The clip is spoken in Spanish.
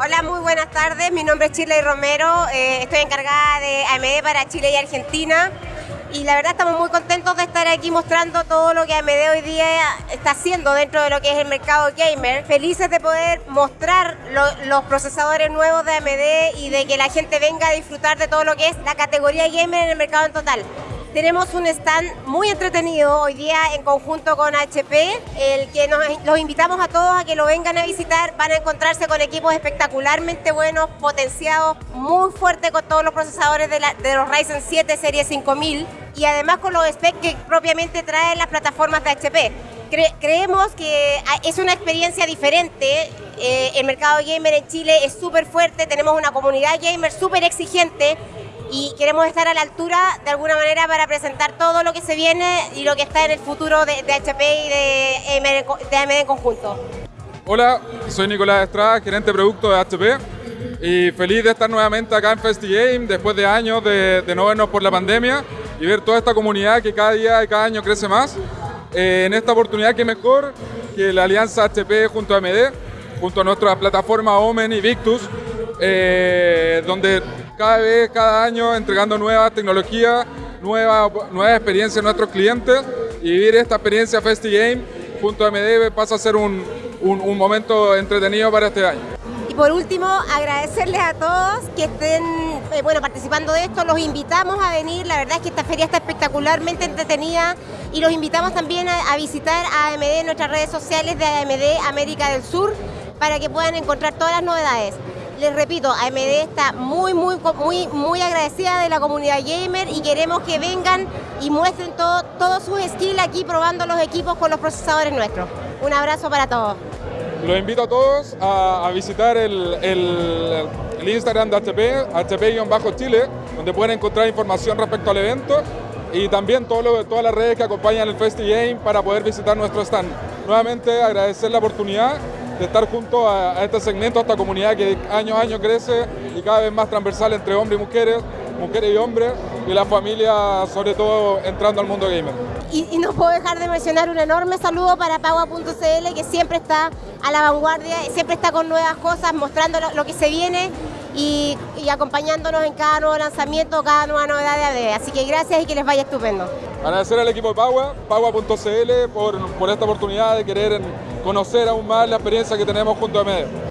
Hola, muy buenas tardes. Mi nombre es Chile Romero. Eh, estoy encargada de AMD para Chile y Argentina. Y la verdad estamos muy contentos de estar aquí mostrando todo lo que AMD hoy día está haciendo dentro de lo que es el mercado gamer. Felices de poder mostrar los procesadores nuevos de AMD y de que la gente venga a disfrutar de todo lo que es la categoría gamer en el mercado en total. Tenemos un stand muy entretenido hoy día en conjunto con HP, el que nos, los invitamos a todos a que lo vengan a visitar. Van a encontrarse con equipos espectacularmente buenos, potenciados, muy fuertes con todos los procesadores de, los Ryzen 7 serie 5000 y además con los specs que propiamente traen las plataformas de HP. creemos que es una experiencia diferente. Eh, el mercado gamer en Chile es súper fuerte, tenemos una comunidad gamer súper exigente y queremos estar a la altura de alguna manera para presentar todo lo que se viene y lo que está en el futuro de, HP y de AMD, en conjunto. Hola, soy Nicolás Estrada, gerente de producto de HP y feliz de estar nuevamente acá en FestiGame después de años de, no vernos por la pandemia y ver toda esta comunidad que cada día y cada año crece más. Eh, en esta oportunidad que mejor que la alianza HP junto a AMD, junto a nuestras plataformas Omen y Victus, eh, donde cada vez, cada año entregando nuevas tecnologías, nuevas nueva experiencias a nuestros clientes y vivir esta experiencia FestiGame junto a MDB pasa a ser un, un, momento entretenido para este año. Por último, agradecerles a todos que estén eh, bueno, participando de esto, los invitamos a venir, la verdad es que esta feria está espectacularmente entretenida y los invitamos también a, visitar a AMD en nuestras redes sociales de AMD América del Sur para que puedan encontrar todas las novedades les repito, AMD está muy, muy, muy, muy agradecida de la comunidad gamer y queremos que vengan y muestren todo, todos sus skills aquí probando los equipos con los procesadores nuestros. Un abrazo para todos. Los invito a todos a, visitar el, Instagram de HP, HP-Chile, donde pueden encontrar información respecto al evento y también todas las redes que acompañan el FestiGame para poder visitar nuestro stand. Nuevamente agradecer la oportunidad de estar junto a, este segmento, a esta comunidad que año a año crece y cada vez más transversal entre hombres y mujeres, mujeres y hombres, y la familia sobre todo entrando al mundo gamer. Y, no puedo dejar de mencionar un enorme saludo para Pagua.cl que siempre está a la vanguardia, siempre está con nuevas cosas, mostrando lo, que se viene y, acompañándonos en cada nuevo lanzamiento, cada nueva novedad de AD. Así que gracias y que les vaya estupendo. Agradecer al equipo de Pagua, Pagua.cl por, por esta oportunidad de querer conocer aún más la experiencia que tenemos junto a MED.